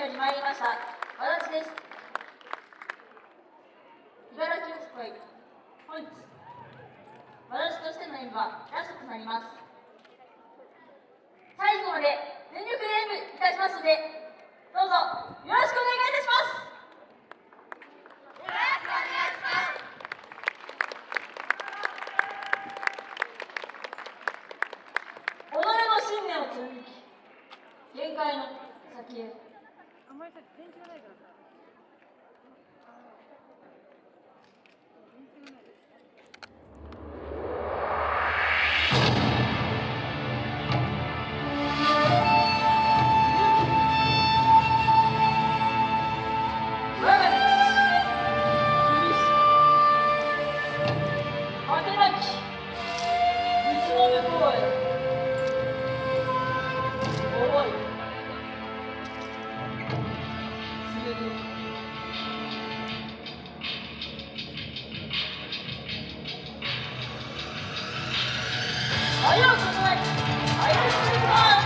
より参りました、私です。茨城よしい、本日、私としての演舞はラストとなります。最後まで全力で演舞いたしますので、どうぞよろしくお願いいたします。己の信念を貫き限界の先へあんまりさ電池がないからさ。愛を注い愛を注い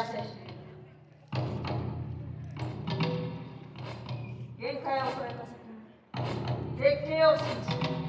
やせ限界を超えた先絶景を信じ